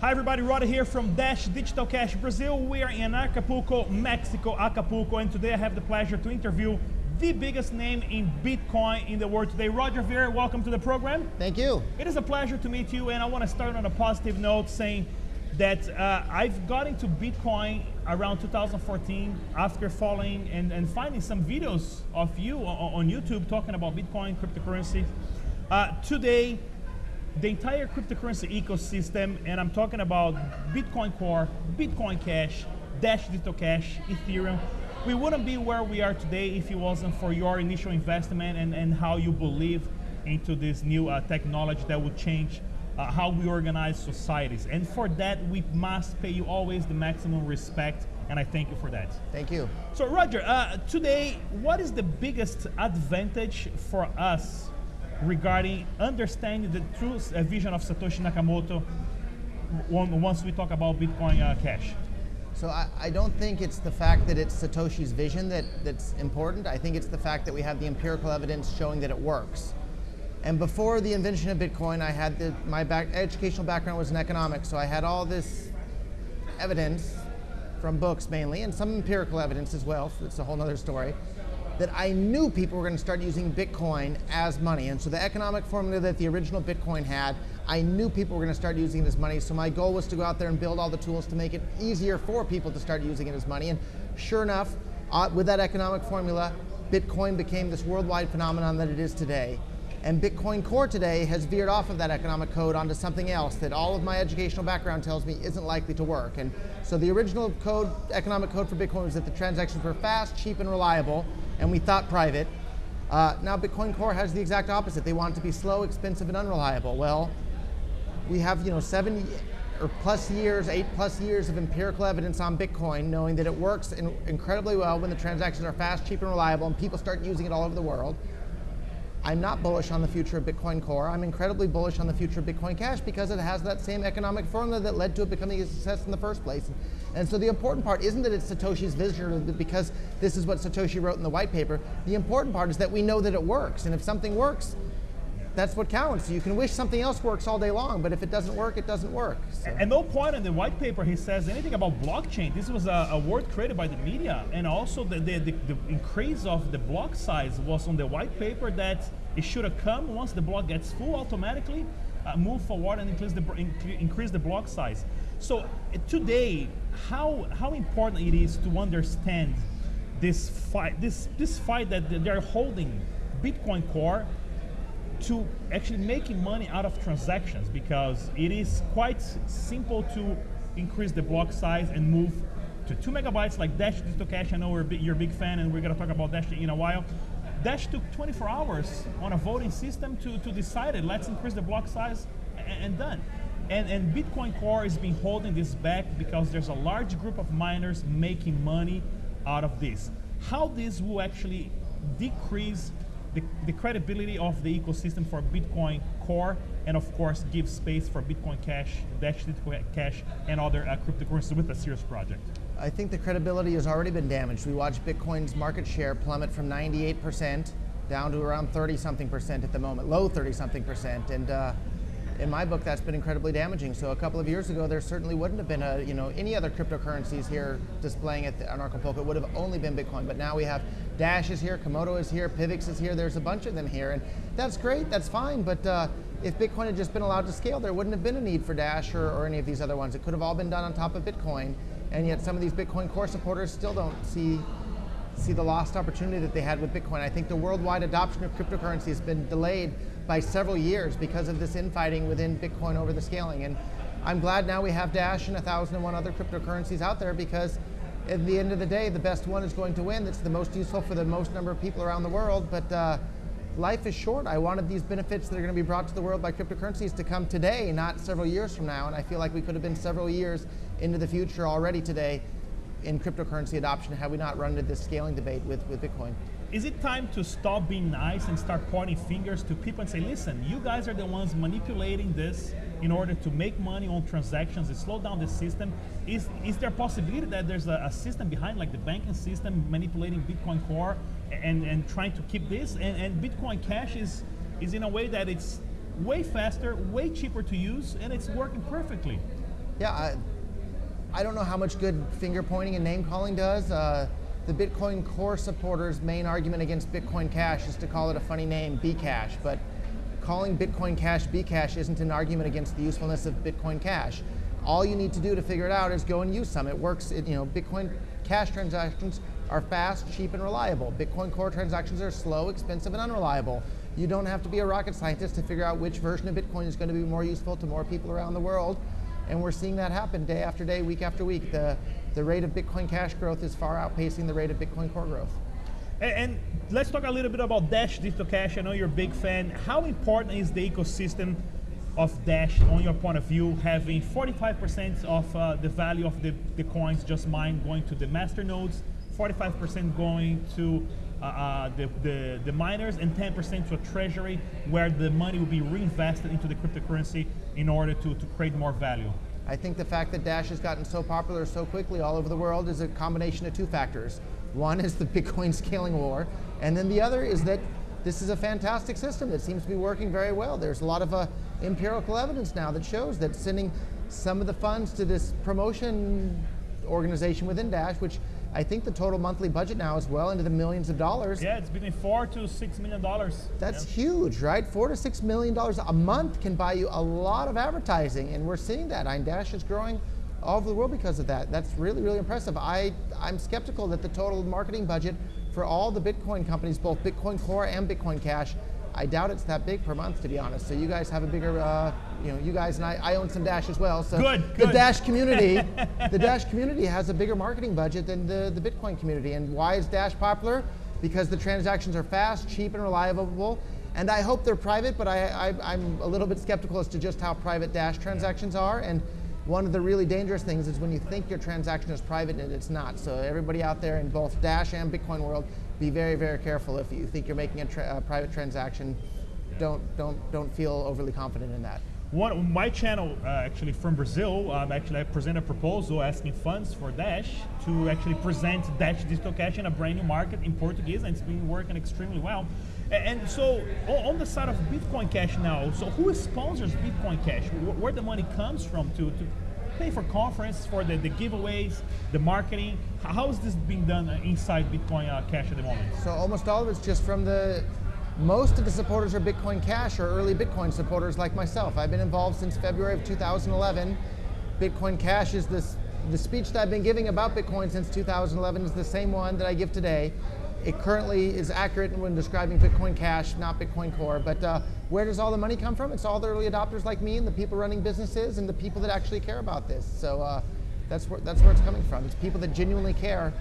Hi everybody, Rod here from Dash Digital Cash Brazil. We are in Acapulco, Mexico, Acapulco, and today I have the pleasure to interview the biggest name in Bitcoin in the world today. Roger Ver, welcome to the program. Thank you. It is a pleasure to meet you, and I want to start on a positive note saying that uh, I've got into Bitcoin around 2014 after following and, and finding some videos of you on, on YouTube talking about Bitcoin, cryptocurrency. Uh, today, the entire cryptocurrency ecosystem, and I'm talking about Bitcoin Core, Bitcoin Cash, Dash Digital Cash, Ethereum. We wouldn't be where we are today if it wasn't for your initial investment and, and how you believe into this new uh, technology that would change uh, how we organize societies. And for that, we must pay you always the maximum respect, and I thank you for that. Thank you. So Roger, uh, today, what is the biggest advantage for us regarding understanding the true uh, vision of Satoshi Nakamoto once we talk about Bitcoin uh, Cash? So I, I, don't think it's the fact that it's Satoshi's vision that, that's important. I think it's the fact that we have the empirical evidence showing that it works. And before the invention of Bitcoin, I had the, my back, educational background was in economics, so I had all this evidence from books mainly, and some empirical evidence as well, so it's a whole other story, that I knew people were going to start using Bitcoin as money. And so the economic formula that the original Bitcoin had, I knew people were going to start using it as money. So my goal was to go out there and build all the tools to make it easier for people to start using it as money. And sure enough, uh, with that economic formula, Bitcoin became this worldwide phenomenon that it is today. And Bitcoin Core today has veered off of that economic code onto something else that all of my educational background tells me isn't likely to work. And so the original code, economic code for Bitcoin was that the transactions were fast, cheap, and reliable, and we thought private. Uh, now Bitcoin Core has the exact opposite. They want it to be slow, expensive, and unreliable. Well, we have you know seven or plus years, eight plus years of empirical evidence on Bitcoin, knowing that it works in incredibly well when the transactions are fast, cheap, and reliable, and people start using it all over the world. I'm not bullish on the future of Bitcoin Core. I'm incredibly bullish on the future of Bitcoin Cash because it has that same economic formula that led to it becoming a success in the first place. And so the important part isn't that it's Satoshi's vision because this is what Satoshi wrote in the white paper. The important part is that we know that it works. And if something works, that's what counts. You can wish something else works all day long, but if it doesn't work, it doesn't work. So. And no point in the white paper he says anything about blockchain. This was a, a word created by the media, and also the, the, the, the, increase of the block size was on the white paper that it should have come once the block gets full automatically, uh, move forward and increase the, increase the block size. So today, how, how important it is to understand this fight, this, this fight that they're holding Bitcoin Core to actually making money out of transactions because it is quite simple to increase the block size and move to two megabytes like Dash Digital Cash. I know we're you're a big fan and we're gonna talk about Dash in a while. Dash took 24 hours on a voting system to, to decide it. Let's increase the block size and, and done. And, and Bitcoin Core has been holding this back because there's a large group of miners making money out of this. How this will actually decrease the, the credibility of the ecosystem for Bitcoin Core, and of course give space for Bitcoin Cash, Dash Cash, and other uh, cryptocurrencies with a serious project. I think the credibility has already been damaged. We watched Bitcoin's market share plummet from 98% down to around 30 something percent at the moment, low 30 something percent, and uh, in my book, that's been incredibly damaging. So a couple of years ago, there certainly wouldn't have been a, you know, any other cryptocurrencies here displaying at the, on Acapulco. It would have only been Bitcoin. But now we have Dash is here, Komodo is here, Pivx is here. There's a bunch of them here, and that's great. That's fine. But uh, if Bitcoin had just been allowed to scale, there wouldn't have been a need for Dash or, or any of these other ones. It could have all been done on top of Bitcoin. And yet, some of these Bitcoin Core supporters still don't see see the lost opportunity that they had with Bitcoin. I think the worldwide adoption of cryptocurrency has been delayed by several years because of this infighting within Bitcoin over the scaling. And I'm glad now we have Dash and 1,001 other cryptocurrencies out there because at the end of the day, the best one is going to win. That's the most useful for the most number of people around the world. But uh, life is short. I wanted these benefits that are going to be brought to the world by cryptocurrencies to come today, not several years from now. And I feel like we could have been several years into the future already today in cryptocurrency adoption had we not run into this scaling debate with, with Bitcoin. Is it time to stop being nice and start pointing fingers to people and say, listen, you guys are the ones manipulating this in order to make money on transactions and slow down the system? Is, is there a possibility that there's a, a system behind, like the banking system, manipulating Bitcoin Core and, and trying to keep this? And, and Bitcoin Cash is, is in a way that it's way faster, way cheaper to use, and it's working perfectly. Yeah, I, I don't know how much good finger pointing and name calling does. Uh, the Bitcoin Core supporters' main argument against Bitcoin Cash is to call it a funny name, Bcash, but calling Bitcoin Cash Bcash isn't an argument against the usefulness of Bitcoin Cash. All you need to do to figure it out is go and use some. It works. It, you know, Bitcoin Cash transactions are fast, cheap, and reliable. Bitcoin Core transactions are slow, expensive, and unreliable. You don't have to be a rocket scientist to figure out which version of Bitcoin is going to be more useful to more people around the world. And we're seeing that happen day after day, week after week. The, the rate of Bitcoin Cash growth is far outpacing the rate of Bitcoin Core growth. And, and let's talk a little bit about Dash Digital Cash. I know you're a big fan. How important is the ecosystem of Dash, on your point of view, having 45% of uh, the value of the, the coins just mined going to the master nodes, 45% going to uh, uh, the, the, the, miners, and 10% to a treasury where the money will be reinvested into the cryptocurrency in order to, to create more value? I think the fact that Dash has gotten so popular so quickly all over the world is a combination of two factors. One is the Bitcoin scaling war, and then the other is that this is a fantastic system that seems to be working very well. There's a lot of uh, empirical evidence now that shows that sending some of the funds to this promotion organization within Dash, which I think the total monthly budget now is well into the millions of dollars. Yeah, it's between four to six million dollars. That's yeah. huge, right? Four to six million dollars a month can buy you a lot of advertising, and we're seeing that. Dash is growing all over the world because of that. That's really, really impressive. I, I'm skeptical that the total marketing budget for all the Bitcoin companies, both Bitcoin Core and Bitcoin Cash, I doubt it's that big per month, to be honest. So you guys have a bigger, uh, you know, you guys and I, I own some Dash as well. So good, the. Dash community, the Dash community has a bigger marketing budget than the, the Bitcoin community. And why is Dash popular? Because the transactions are fast, cheap, and reliable. And I hope they're private, but I, I, I'm a little bit skeptical as to just how private Dash transactions are. And one of the really dangerous things is when you think your transaction is private and it's not. So everybody out there in both Dash and Bitcoin world, be very, very careful if you think you're making a, tra a private transaction. Don't, don't, don't feel overly confident in that. One, my channel, uh, actually from Brazil, um, actually I present a proposal asking funds for Dash to actually present Dash Digital Cash in a brand new market in Portuguese, and it's been working extremely well. And, so, on the side of Bitcoin Cash now, so who sponsors Bitcoin Cash? Where the money comes from to, to pay for conferences, for the, the giveaways, the marketing? How is this being done inside Bitcoin uh, Cash at the moment? So almost all of it's just from the most of the supporters of Bitcoin Cash or early Bitcoin supporters like myself. I've been involved since February of 2011. Bitcoin Cash is this, the speech that I've been giving about Bitcoin since 2011 is the same one that I give today. It currently is accurate when describing Bitcoin Cash, not Bitcoin Core. But uh, where does all the money come from? It's all the early adopters like me and the people running businesses and the people that actually care about this. So uh, that's, where, that's where it's coming from. It's people that genuinely care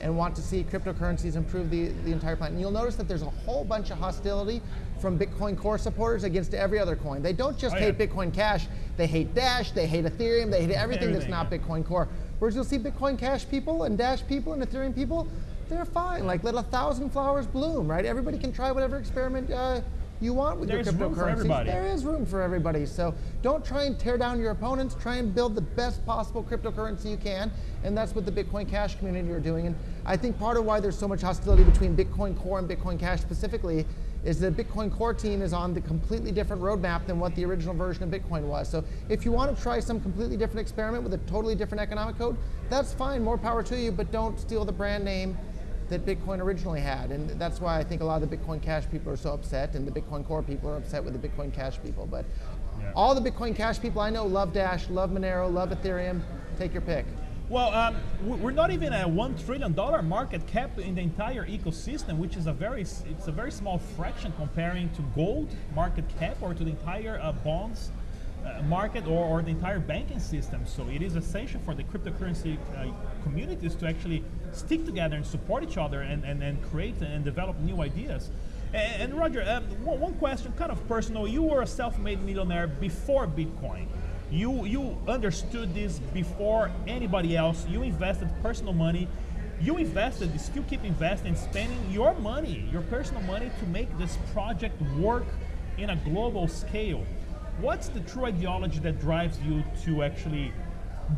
and want to see cryptocurrencies improve the, the entire planet. And you'll notice that there's a whole bunch of hostility from Bitcoin Core supporters against every other coin. They don't just oh, hate yeah. Bitcoin Cash, they hate Dash, they hate Ethereum, they hate everything, everything that's not Bitcoin Core. Whereas you'll see Bitcoin Cash people and Dash people and Ethereum people, they're fine. Like let a thousand flowers bloom, right? Everybody can try whatever experiment uh, you want with There's your cryptocurrencies. There is room for everybody. So don't try and tear down your opponents. Try and build the best possible cryptocurrency you can. And that's what the Bitcoin Cash community are doing. And I think part of why there's so much hostility between Bitcoin Core and Bitcoin Cash specifically is the Bitcoin Core team is on the completely different roadmap than what the original version of Bitcoin was. So if you want to try some completely different experiment with a totally different economic code, that's fine, more power to you, but don't steal the brand name that Bitcoin originally had. And that's why I think a lot of the Bitcoin Cash people are so upset and the Bitcoin Core people are upset with the Bitcoin Cash people. But yeah. all the Bitcoin Cash people I know love Dash, love Monero, love Ethereum. Take your pick. Well, um, we're not even at one trillion dollar market cap in the entire ecosystem, which is a very it's a very small fraction comparing to gold market cap or to the entire uh, bonds uh, market or, or, the entire banking system. So it is essential for the cryptocurrency uh, communities to actually stick together and support each other and, and, and create and develop new ideas. And, and Roger, um, one, question, kind of personal. You were a self-made millionaire before Bitcoin. You, you understood this before anybody else. You invested personal money. You invested, you still keep investing, spending your money, your personal money to make this project work in a global scale what's the true ideology that drives you to actually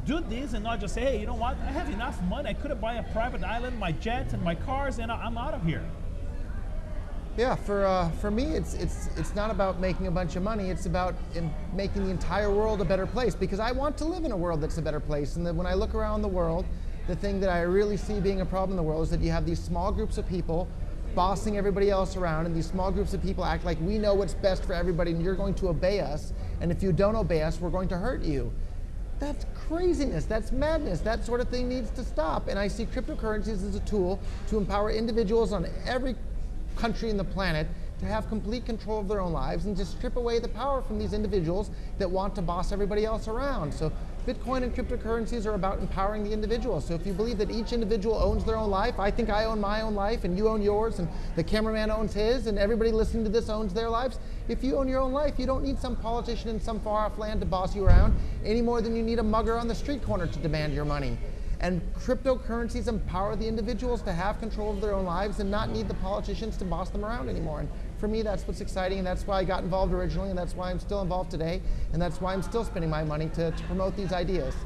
do this and not just say, hey, you know what, I have enough money, I could buy a private island, my jets and my cars, and I'm out of here? Yeah, for uh, for me, it's it's it's not about making a bunch of money. It's about making the entire world a better place because I want to live in a world that's a better place. And that when I look around the world, the thing that I really see being a problem in the world is that you have these small groups of people bossing everybody else around, and these small groups of people act like we know what's best for everybody, and you're going to obey us. And if you don't obey us, we're going to hurt you. That's craziness. That's madness. That sort of thing needs to stop. And I see cryptocurrencies as a tool to empower individuals on every country in the planet to have complete control of their own lives and to strip away the power from these individuals that want to boss everybody else around. So Bitcoin and cryptocurrencies are about empowering the individual. So if you believe that each individual owns their own life, I think I own my own life and you own yours and the cameraman owns his and everybody listening to this owns their lives. If you own your own life, you don't need some politician in some far off land to boss you around any more than you need a mugger on the street corner to demand your money. And cryptocurrencies empower the individuals to have control of their own lives and not need the politicians to boss them around anymore. And for me, that's what's exciting, and that's why I got involved originally, and that's why I'm still involved today, and that's why I'm still spending my money to, to promote these ideas.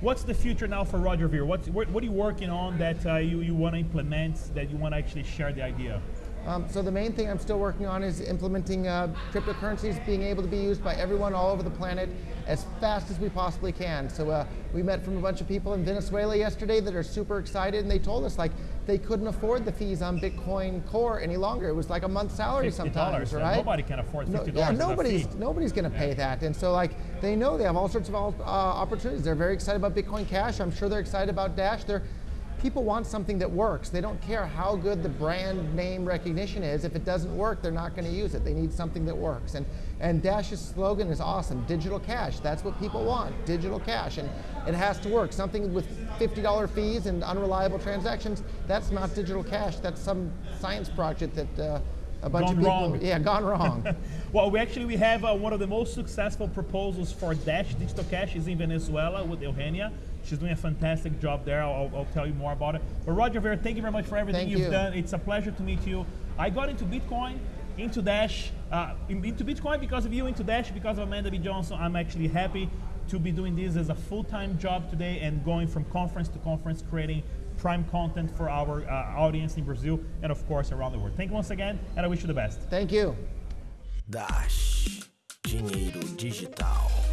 What's the future now for Roger Ver? What's, what, what are you working on that uh, you, you want to implement, that you want to actually share the idea? Um, so the main thing I'm still working on is implementing uh, cryptocurrencies being able to be used by everyone all over the planet as fast as we possibly can. So uh, we met from a bunch of people in Venezuela yesterday that are super excited and they told us like they couldn't afford the fees on Bitcoin Core any longer. It was like a month's salary sometimes, right? Nobody can afford $50 no, yeah, nobody's, nobody's going to pay that. And so like they know they have all sorts of uh, opportunities. They're very excited about Bitcoin Cash. I'm sure they're excited about Dash. They're people want something that works. They don't care how good the brand name recognition is. If it doesn't work, they're not going to use it. They need something that works. And, and Dash's slogan is awesome digital cash. That's what people want digital cash. And it has to work. Something with $50 fees and unreliable transactions, that's not digital cash. That's some science project that. Uh, a bunch gone of people, wrong. yeah, gone wrong. well, we actually we have uh, one of the most successful proposals for Dash Digital Cash is in Venezuela with Eugenia. She's doing a fantastic job there. I'll, I'll tell you more about it. But Roger Ver, thank you very much for everything thank you've you. done. It's a pleasure to meet you. I got into Bitcoin, into Dash, uh, into Bitcoin because of you, into Dash because of Amanda B. Johnson. I'm actually happy to be doing this as a full-time job today and going from conference to conference, creating prime content for our uh, audience in Brazil and of course around the world. Thank you once again, and I wish you the best. Thank you. Dash Dinheiro Digital.